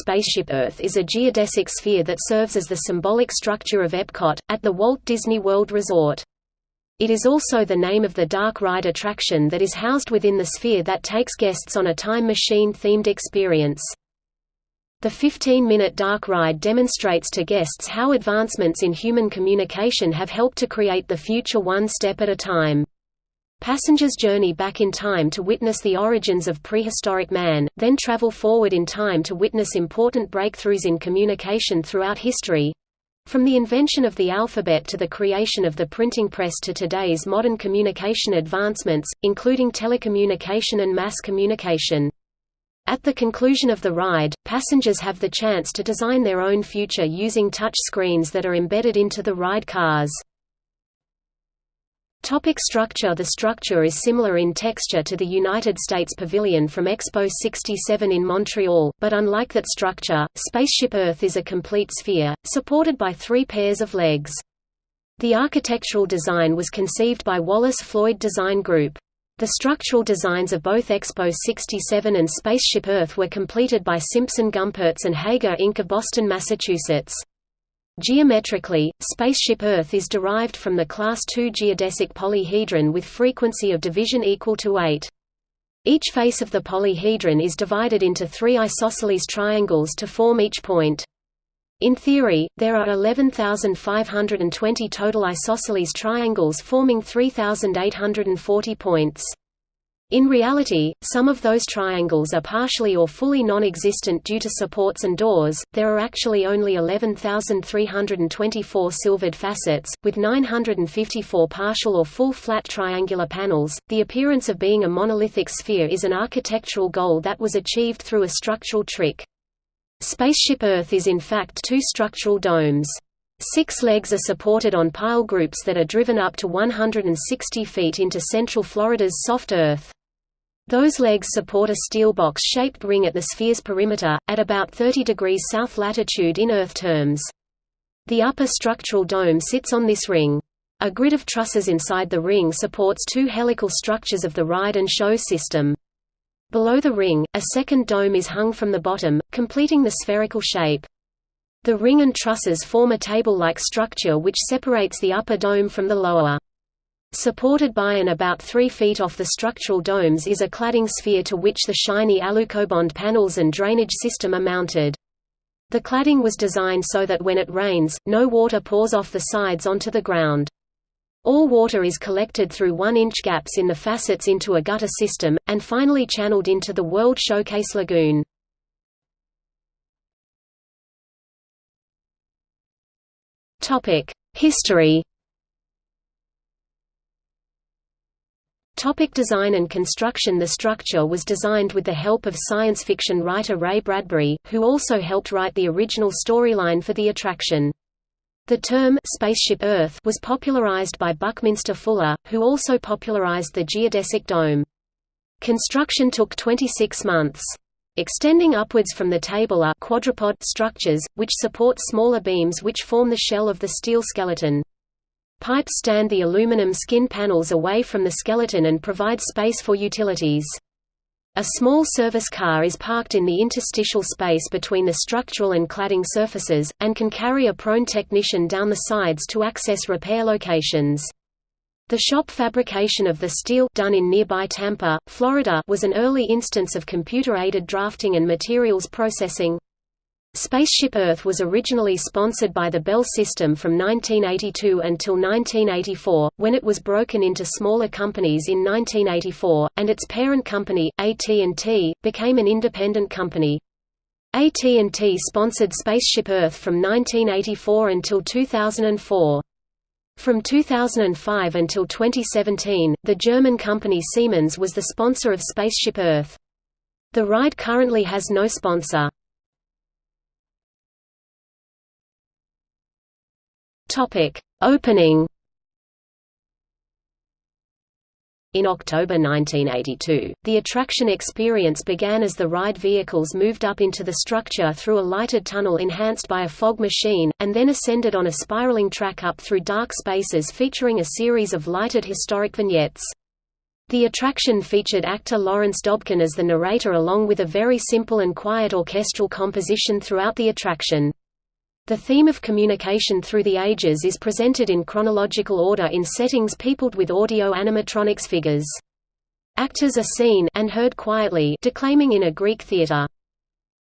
Spaceship Earth is a geodesic sphere that serves as the symbolic structure of Epcot, at the Walt Disney World Resort. It is also the name of the dark ride attraction that is housed within the sphere that takes guests on a time machine-themed experience. The 15-minute dark ride demonstrates to guests how advancements in human communication have helped to create the future one step at a time. Passengers journey back in time to witness the origins of prehistoric man, then travel forward in time to witness important breakthroughs in communication throughout history. From the invention of the alphabet to the creation of the printing press to today's modern communication advancements, including telecommunication and mass communication. At the conclusion of the ride, passengers have the chance to design their own future using touch screens that are embedded into the ride cars. Topic structure The structure is similar in texture to the United States Pavilion from Expo 67 in Montreal, but unlike that structure, Spaceship Earth is a complete sphere, supported by three pairs of legs. The architectural design was conceived by Wallace Floyd Design Group. The structural designs of both Expo 67 and Spaceship Earth were completed by Simpson Gumpertz and Heger Inc. of Boston, Massachusetts. Geometrically, spaceship Earth is derived from the Class II geodesic polyhedron with frequency of division equal to 8. Each face of the polyhedron is divided into three isosceles triangles to form each point. In theory, there are 11,520 total isosceles triangles forming 3,840 points. In reality, some of those triangles are partially or fully non-existent due to supports and doors. There are actually only 11,324 silvered facets, with 954 partial or full flat triangular panels. The appearance of being a monolithic sphere is an architectural goal that was achieved through a structural trick. Spaceship Earth is in fact two structural domes. Six legs are supported on pile groups that are driven up to 160 feet into central Florida's soft earth. Those legs support a steel box-shaped ring at the sphere's perimeter, at about 30 degrees south latitude in Earth terms. The upper structural dome sits on this ring. A grid of trusses inside the ring supports two helical structures of the ride and show system. Below the ring, a second dome is hung from the bottom, completing the spherical shape. The ring and trusses form a table-like structure which separates the upper dome from the lower. Supported by and about 3 feet off the structural domes is a cladding sphere to which the shiny alucobond panels and drainage system are mounted. The cladding was designed so that when it rains, no water pours off the sides onto the ground. All water is collected through 1-inch gaps in the facets into a gutter system, and finally channeled into the World Showcase Lagoon. History Topic design and construction The structure was designed with the help of science fiction writer Ray Bradbury, who also helped write the original storyline for the attraction. The term «Spaceship Earth» was popularized by Buckminster Fuller, who also popularized the geodesic dome. Construction took 26 months. Extending upwards from the table are quadrupod structures, which support smaller beams which form the shell of the steel skeleton. Pipes stand the aluminum skin panels away from the skeleton and provide space for utilities. A small service car is parked in the interstitial space between the structural and cladding surfaces, and can carry a prone technician down the sides to access repair locations. The shop fabrication of the steel done in nearby Tampa, Florida was an early instance of computer-aided drafting and materials processing. Spaceship Earth was originally sponsored by the Bell System from 1982 until 1984, when it was broken into smaller companies in 1984, and its parent company, AT&T, became an independent company. AT&T sponsored Spaceship Earth from 1984 until 2004. From 2005 until 2017, the German company Siemens was the sponsor of Spaceship Earth. The ride currently has no sponsor. Topic: Opening. In October 1982, the attraction experience began as the ride vehicles moved up into the structure through a lighted tunnel enhanced by a fog machine, and then ascended on a spiraling track up through dark spaces featuring a series of lighted historic vignettes. The attraction featured actor Lawrence Dobkin as the narrator along with a very simple and quiet orchestral composition throughout the attraction. The theme of communication through the ages is presented in chronological order in settings peopled with audio animatronics figures. Actors are seen and heard quietly declaiming in a Greek theatre.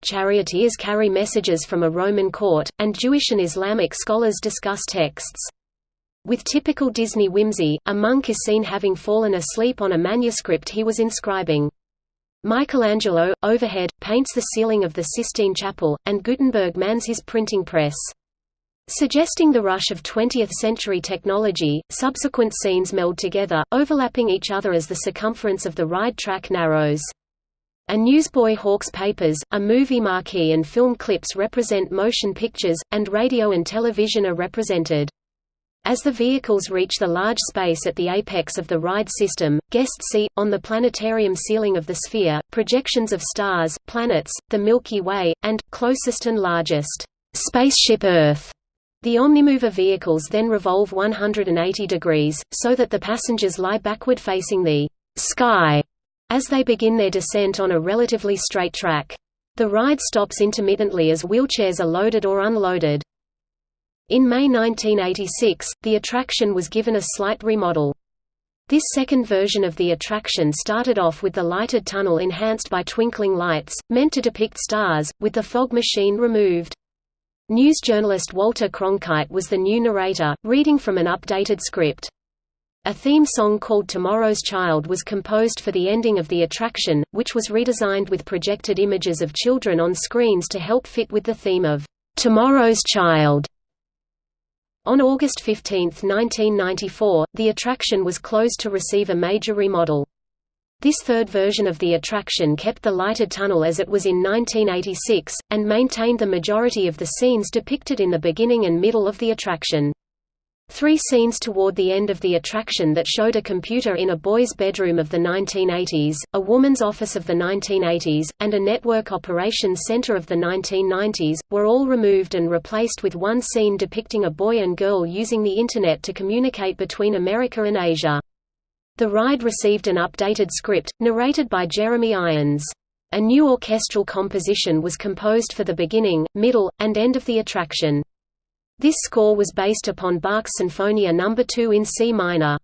Charioteers carry messages from a Roman court, and Jewish and Islamic scholars discuss texts. With typical Disney whimsy, a monk is seen having fallen asleep on a manuscript he was inscribing. Michelangelo, overhead, paints the ceiling of the Sistine Chapel, and Gutenberg mans his printing press. Suggesting the rush of 20th-century technology, subsequent scenes meld together, overlapping each other as the circumference of the ride track narrows. A newsboy hawks papers, a movie marquee and film clips represent motion pictures, and radio and television are represented. As the vehicles reach the large space at the apex of the ride system, guests see, on the planetarium ceiling of the sphere, projections of stars, planets, the Milky Way, and, closest and largest, spaceship Earth. The Omnimover vehicles then revolve 180 degrees, so that the passengers lie backward facing the sky as they begin their descent on a relatively straight track. The ride stops intermittently as wheelchairs are loaded or unloaded. In May 1986, the attraction was given a slight remodel. This second version of the attraction started off with the lighted tunnel enhanced by twinkling lights, meant to depict stars, with the fog machine removed. News journalist Walter Cronkite was the new narrator, reading from an updated script. A theme song called Tomorrow's Child was composed for the ending of the attraction, which was redesigned with projected images of children on screens to help fit with the theme of Tomorrow's Child. On August 15, 1994, the attraction was closed to receive a major remodel. This third version of the attraction kept the lighted tunnel as it was in 1986, and maintained the majority of the scenes depicted in the beginning and middle of the attraction. Three scenes toward the end of the attraction that showed a computer in a boy's bedroom of the 1980s, a woman's office of the 1980s, and a network operations center of the 1990s, were all removed and replaced with one scene depicting a boy and girl using the Internet to communicate between America and Asia. The ride received an updated script, narrated by Jeremy Irons. A new orchestral composition was composed for the beginning, middle, and end of the attraction. This score was based upon Bach's Sinfonia No. 2 in C minor.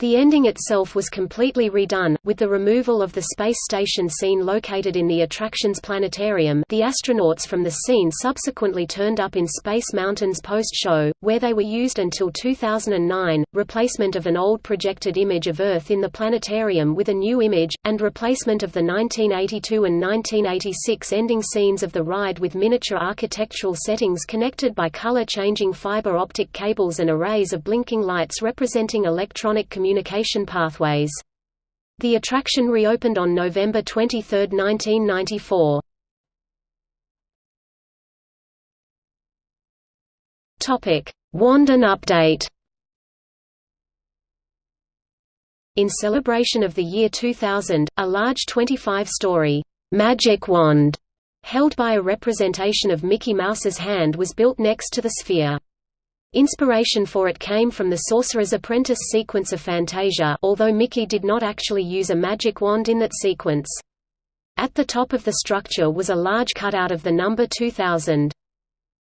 The ending itself was completely redone, with the removal of the space station scene located in the attraction's planetarium. The astronauts from the scene subsequently turned up in Space Mountain's post-show, where they were used until 2009, replacement of an old projected image of Earth in the planetarium with a new image, and replacement of the 1982 and 1986 ending scenes of the ride with miniature architectural settings connected by color-changing fiber optic cables and arrays of blinking lights representing electronic communication communication pathways. The attraction reopened on November 23, 1994. Topic: Wand and update. In celebration of the year 2000, a large 25-story magic wand held by a representation of Mickey Mouse's hand was built next to the sphere. Inspiration for it came from the Sorcerer's Apprentice sequence of Fantasia although Mickey did not actually use a magic wand in that sequence. At the top of the structure was a large cutout of the number 2000.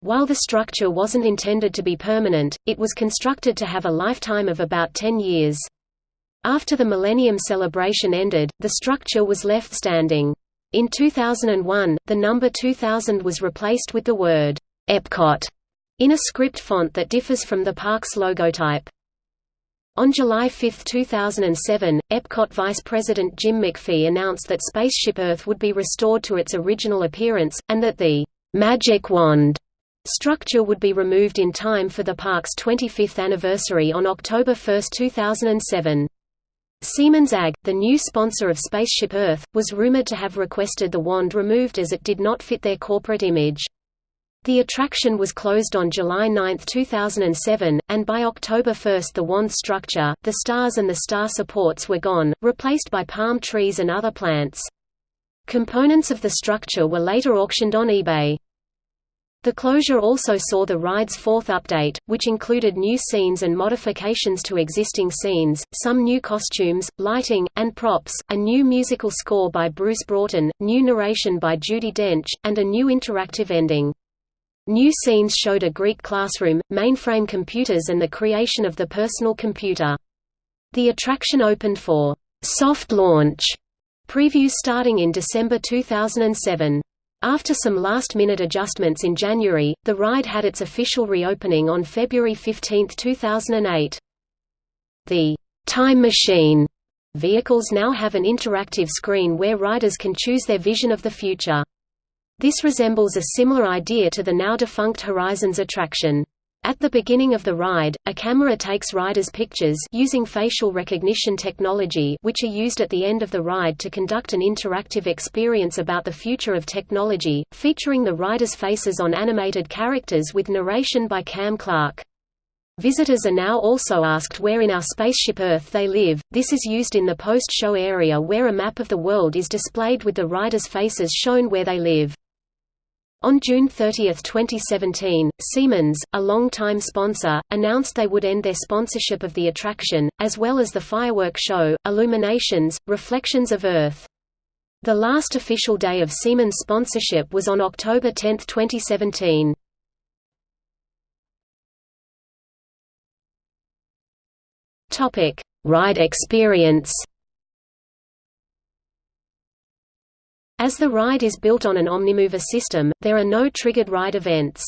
While the structure wasn't intended to be permanent, it was constructed to have a lifetime of about 10 years. After the Millennium celebration ended, the structure was left standing. In 2001, the number 2000 was replaced with the word, Epcot in a script font that differs from the park's logotype. On July 5, 2007, Epcot Vice President Jim MacPhee announced that Spaceship Earth would be restored to its original appearance, and that the «Magic Wand» structure would be removed in time for the park's 25th anniversary on October 1, 2007. Siemens AG, the new sponsor of Spaceship Earth, was rumored to have requested the wand removed as it did not fit their corporate image. The attraction was closed on July 9, 2007, and by October 1 the wand structure, the stars and the star supports were gone, replaced by palm trees and other plants. Components of the structure were later auctioned on eBay. The closure also saw the ride's fourth update, which included new scenes and modifications to existing scenes, some new costumes, lighting, and props, a new musical score by Bruce Broughton, new narration by Judi Dench, and a new interactive ending. New scenes showed a Greek classroom, mainframe computers and the creation of the personal computer. The attraction opened for soft launch previews starting in December 2007. After some last-minute adjustments in January, the ride had its official reopening on February 15, 2008. The Time Machine vehicles now have an interactive screen where riders can choose their vision of the future. This resembles a similar idea to the now-defunct Horizons attraction. At the beginning of the ride, a camera takes riders' pictures using facial recognition technology which are used at the end of the ride to conduct an interactive experience about the future of technology, featuring the riders' faces on animated characters with narration by Cam Clark. Visitors are now also asked where in our spaceship Earth they live. This is used in the post-show area where a map of the world is displayed with the riders' faces shown where they live. On June 30, 2017, Siemens, a long-time sponsor, announced they would end their sponsorship of the attraction, as well as the firework show, Illuminations, Reflections of Earth. The last official day of Siemens sponsorship was on October 10, 2017. Ride experience As the ride is built on an Omnimover system, there are no triggered ride events.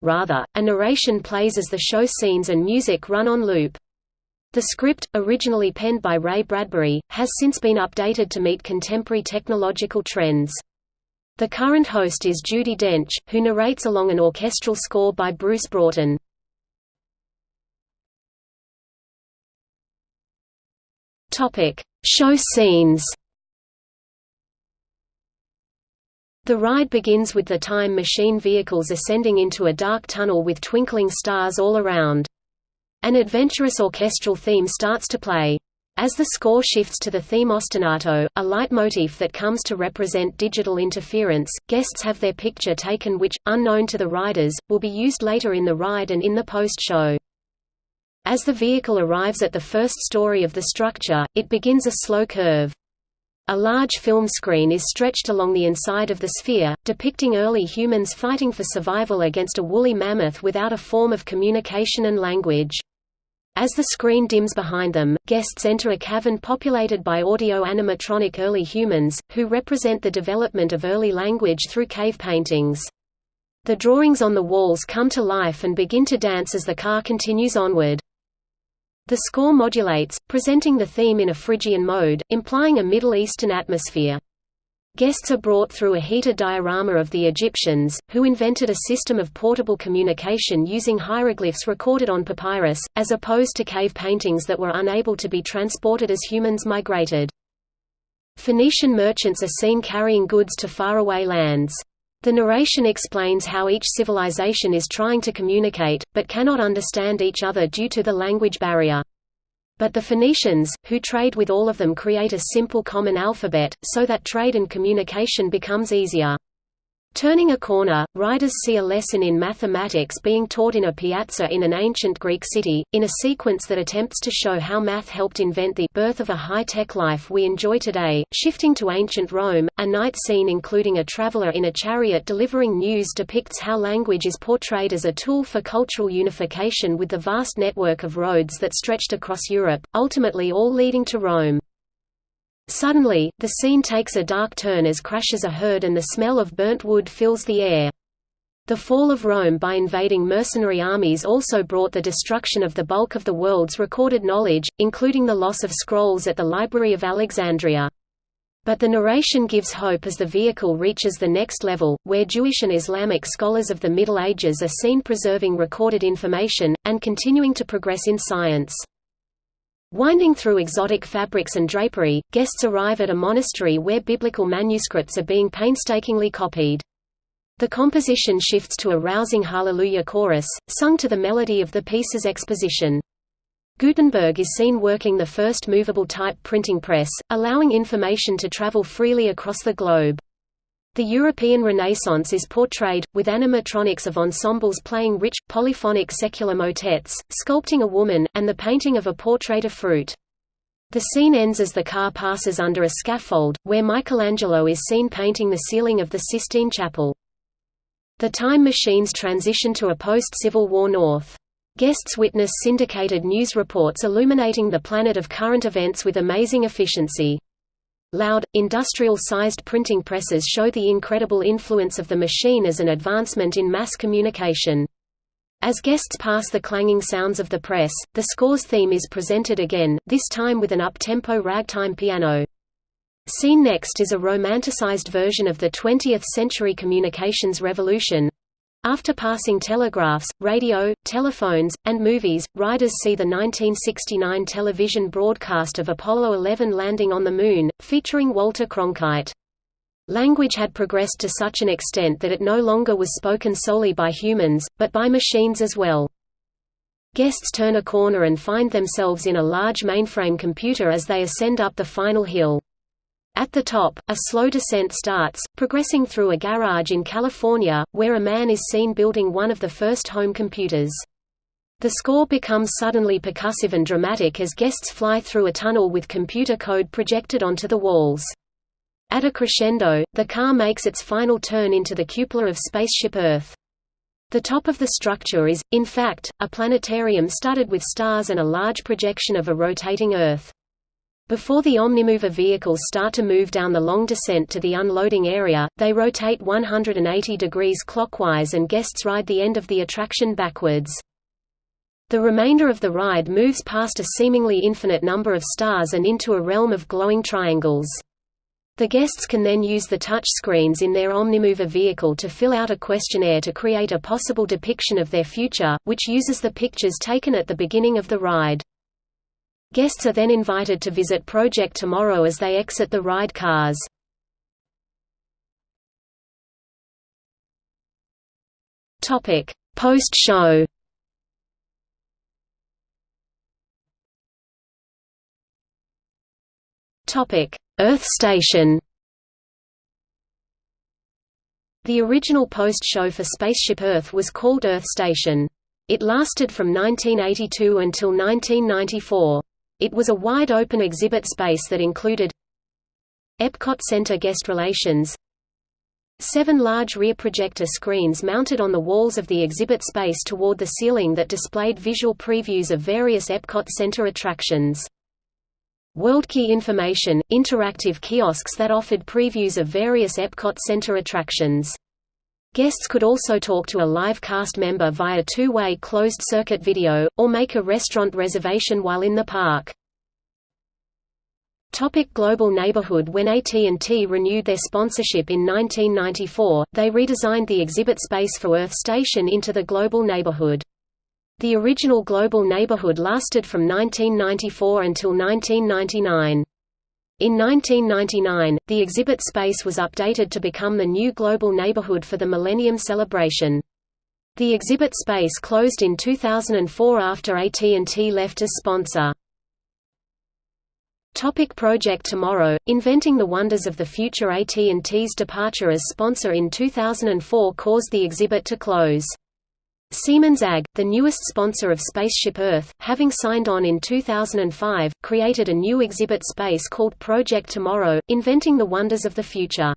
Rather, a narration plays as the show scenes and music run on loop. The script, originally penned by Ray Bradbury, has since been updated to meet contemporary technological trends. The current host is Judi Dench, who narrates along an orchestral score by Bruce Broughton. Show scenes The ride begins with the Time Machine vehicles ascending into a dark tunnel with twinkling stars all around. An adventurous orchestral theme starts to play. As the score shifts to the theme ostinato, a leitmotif that comes to represent digital interference, guests have their picture taken which, unknown to the riders, will be used later in the ride and in the post-show. As the vehicle arrives at the first story of the structure, it begins a slow curve. A large film screen is stretched along the inside of the sphere, depicting early humans fighting for survival against a woolly mammoth without a form of communication and language. As the screen dims behind them, guests enter a cavern populated by audio-animatronic early humans, who represent the development of early language through cave paintings. The drawings on the walls come to life and begin to dance as the car continues onward. The score modulates, presenting the theme in a Phrygian mode, implying a Middle Eastern atmosphere. Guests are brought through a heated diorama of the Egyptians, who invented a system of portable communication using hieroglyphs recorded on papyrus, as opposed to cave paintings that were unable to be transported as humans migrated. Phoenician merchants are seen carrying goods to faraway lands. The narration explains how each civilization is trying to communicate, but cannot understand each other due to the language barrier. But the Phoenicians, who trade with all of them create a simple common alphabet, so that trade and communication becomes easier. Turning a corner, riders see a lesson in mathematics being taught in a piazza in an ancient Greek city, in a sequence that attempts to show how math helped invent the birth of a high-tech life we enjoy today. Shifting to ancient Rome, a night scene including a traveler in a chariot delivering news depicts how language is portrayed as a tool for cultural unification with the vast network of roads that stretched across Europe, ultimately all leading to Rome. Suddenly, the scene takes a dark turn as crashes a herd and the smell of burnt wood fills the air. The fall of Rome by invading mercenary armies also brought the destruction of the bulk of the world's recorded knowledge, including the loss of scrolls at the Library of Alexandria. But the narration gives hope as the vehicle reaches the next level, where Jewish and Islamic scholars of the Middle Ages are seen preserving recorded information, and continuing to progress in science. Winding through exotic fabrics and drapery, guests arrive at a monastery where biblical manuscripts are being painstakingly copied. The composition shifts to a rousing Hallelujah chorus, sung to the melody of the piece's exposition. Gutenberg is seen working the first movable type printing press, allowing information to travel freely across the globe. The European Renaissance is portrayed, with animatronics of ensembles playing rich, polyphonic secular motets, sculpting a woman, and the painting of a portrait of fruit. The scene ends as the car passes under a scaffold, where Michelangelo is seen painting the ceiling of the Sistine Chapel. The Time Machines transition to a post-Civil War North. Guests witness syndicated news reports illuminating the planet of current events with amazing efficiency. Loud, industrial-sized printing presses show the incredible influence of the machine as an advancement in mass communication. As guests pass the clanging sounds of the press, the score's theme is presented again, this time with an up-tempo ragtime piano. Seen next is a romanticized version of the 20th-century communications revolution, after passing telegraphs, radio, telephones, and movies, riders see the 1969 television broadcast of Apollo 11 landing on the Moon, featuring Walter Cronkite. Language had progressed to such an extent that it no longer was spoken solely by humans, but by machines as well. Guests turn a corner and find themselves in a large mainframe computer as they ascend up the final hill. At the top, a slow descent starts, progressing through a garage in California, where a man is seen building one of the first home computers. The score becomes suddenly percussive and dramatic as guests fly through a tunnel with computer code projected onto the walls. At a crescendo, the car makes its final turn into the cupola of Spaceship Earth. The top of the structure is, in fact, a planetarium studded with stars and a large projection of a rotating Earth. Before the Omnimover vehicles start to move down the long descent to the unloading area, they rotate 180 degrees clockwise and guests ride the end of the attraction backwards. The remainder of the ride moves past a seemingly infinite number of stars and into a realm of glowing triangles. The guests can then use the touch screens in their Omnimover vehicle to fill out a questionnaire to create a possible depiction of their future, which uses the pictures taken at the beginning of the ride. Guests are then invited to visit Project Tomorrow as they exit the ride cars. Post-show Earth Station The original post-show for Spaceship Earth was called Earth Station. It lasted from 1982 until 1994. It was a wide-open exhibit space that included Epcot Center guest relations Seven large rear projector screens mounted on the walls of the exhibit space toward the ceiling that displayed visual previews of various Epcot Center attractions. WorldKey information – interactive kiosks that offered previews of various Epcot Center attractions. Guests could also talk to a live cast member via two-way closed-circuit video, or make a restaurant reservation while in the park. Topic Global Neighborhood When AT&T renewed their sponsorship in 1994, they redesigned the exhibit space for Earth Station into the Global Neighborhood. The original Global Neighborhood lasted from 1994 until 1999. In 1999, the exhibit space was updated to become the new global neighborhood for the Millennium Celebration. The exhibit space closed in 2004 after AT&T left as sponsor. Topic Project Tomorrow, Inventing the Wonders of the Future AT&T's departure as sponsor in 2004 caused the exhibit to close. Siemens AG, the newest sponsor of Spaceship Earth, having signed on in 2005, created a new exhibit space called Project Tomorrow, inventing the wonders of the future.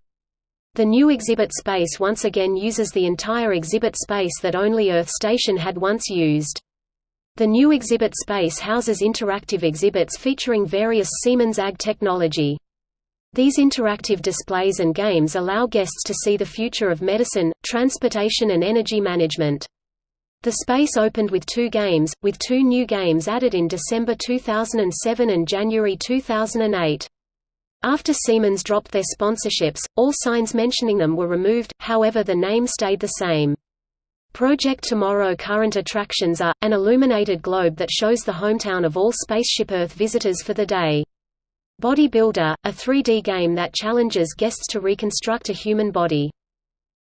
The new exhibit space once again uses the entire exhibit space that only Earth Station had once used. The new exhibit space houses interactive exhibits featuring various Siemens AG technology. These interactive displays and games allow guests to see the future of medicine, transportation and energy management. The space opened with two games, with two new games added in December 2007 and January 2008. After Siemens dropped their sponsorships, all signs mentioning them were removed, however the name stayed the same. Project Tomorrow current attractions are, an illuminated globe that shows the hometown of all Spaceship Earth visitors for the day. Bodybuilder, a 3D game that challenges guests to reconstruct a human body.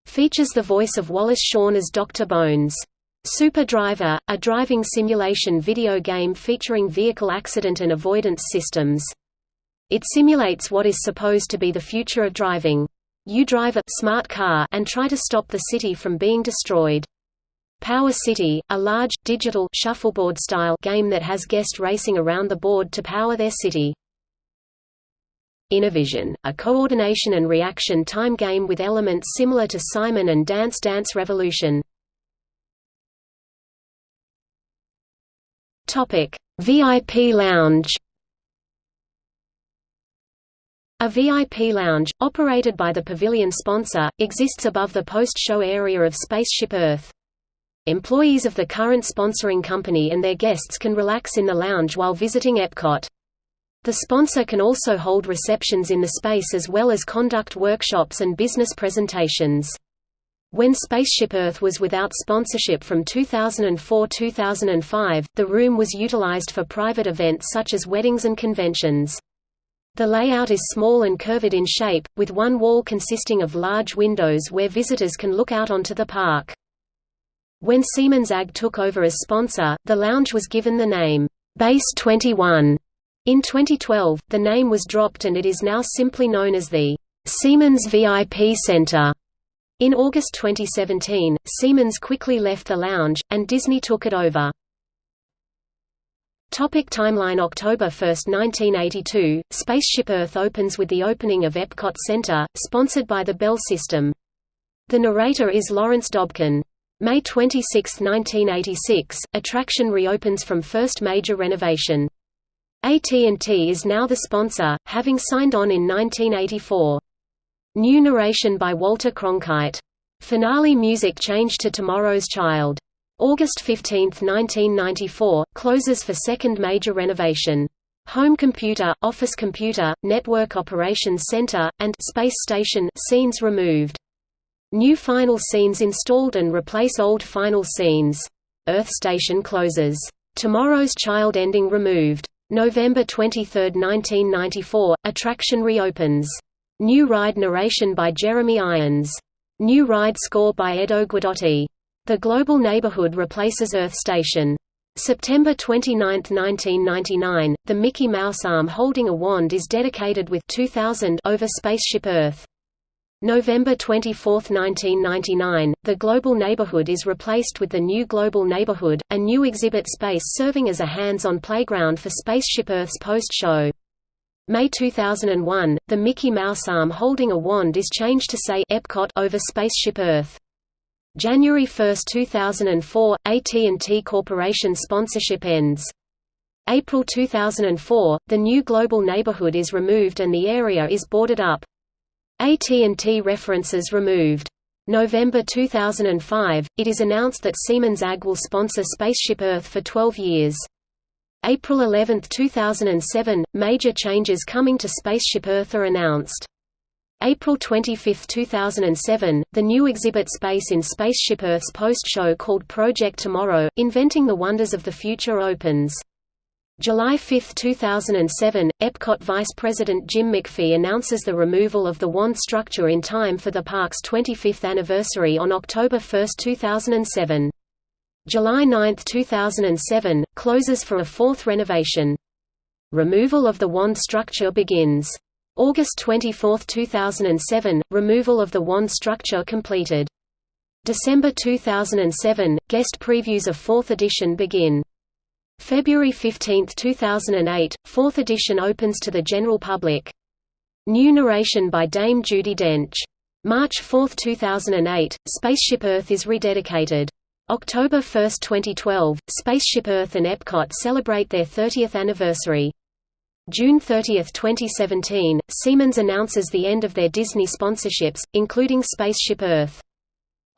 Features the voice of Wallace Shawn as Dr. Bones. Super Driver, a driving simulation video game featuring vehicle accident and avoidance systems. It simulates what is supposed to be the future of driving. You drive a smart car and try to stop the city from being destroyed. Power City, a large, digital shuffleboard-style game that has guests racing around the board to power their city. Innovision, a coordination and reaction time game with elements similar to Simon and Dance Dance Revolution. Topic: VIP Lounge. A VIP lounge, operated by the pavilion sponsor, exists above the post-show area of Spaceship Earth. Employees of the current sponsoring company and their guests can relax in the lounge while visiting Epcot. The sponsor can also hold receptions in the space as well as conduct workshops and business presentations. When Spaceship Earth was without sponsorship from 2004–2005, the room was utilized for private events such as weddings and conventions. The layout is small and curved in shape, with one wall consisting of large windows where visitors can look out onto the park. When Siemens AG took over as sponsor, the lounge was given the name, Base 21. In 2012, the name was dropped and it is now simply known as the Siemens VIP Center. In August 2017, Siemens quickly left the lounge, and Disney took it over. Topic timeline October 1, 1982, Spaceship Earth opens with the opening of Epcot Center, sponsored by the Bell System. The narrator is Lawrence Dobkin. May 26, 1986, attraction reopens from first major renovation. AT&T is now the sponsor, having signed on in 1984. New narration by Walter Cronkite. Finale music changed to Tomorrow's Child. August 15, 1994, closes for second major renovation. Home Computer, Office Computer, Network Operations Center, and Space Station scenes removed. New final scenes installed and replace old final scenes. Earth Station closes. Tomorrow's Child ending removed. November 23, 1994, attraction reopens. New ride narration by Jeremy Irons. New ride score by Edo Guidotti. The Global Neighborhood replaces Earth Station. September 29, 1999, the Mickey Mouse arm holding a wand is dedicated with 2000 over Spaceship Earth. November 24, 1999, the Global Neighborhood is replaced with the new Global Neighborhood, a new exhibit space serving as a hands-on playground for Spaceship Earth's post-show. May 2001, the Mickey Mouse arm holding a wand is changed to say Epcot over Spaceship Earth. January 1, 2004, AT&T Corporation sponsorship ends. April 2004, the new global neighborhood is removed and the area is boarded up. AT&T references removed. November 2005, it is announced that Siemens AG will sponsor Spaceship Earth for 12 years. April 11, 2007, major changes coming to Spaceship Earth are announced. April 25, 2007, the new exhibit space in Spaceship Earth's post-show called Project Tomorrow, Inventing the Wonders of the Future opens. July 5, 2007, Epcot Vice President Jim McPhee announces the removal of the wand structure in time for the park's 25th anniversary on October 1, 2007. July 9, 2007, closes for a fourth renovation. Removal of the wand structure begins. August 24, 2007, removal of the wand structure completed. December 2007, guest previews of 4th edition begin. February 15, 2008, 4th edition opens to the general public. New narration by Dame Judi Dench. March 4, 2008, Spaceship Earth is rededicated. October 1, 2012, Spaceship Earth and Epcot celebrate their 30th anniversary. June 30, 2017, Siemens announces the end of their Disney sponsorships, including Spaceship Earth.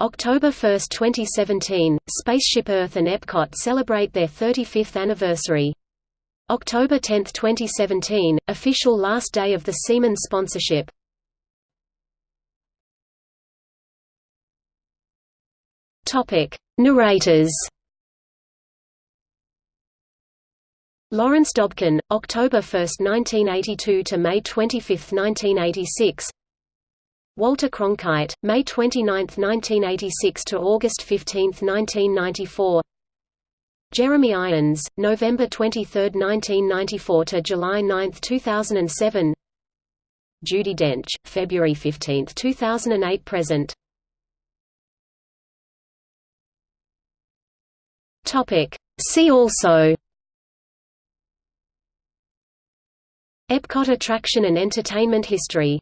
October 1, 2017, Spaceship Earth and Epcot celebrate their 35th anniversary. October 10, 2017, official last day of the Siemens sponsorship. Topic: Narrators Lawrence Dobkin, October 1, 1982 to May 25, 1986. Walter Cronkite, May 29, 1986 to August 15, 1994. Jeremy Irons, November 23, 1994 to July 9, 2007. Judi Dench, February 15, 2008 present. Topic. See also Epcot attraction and entertainment history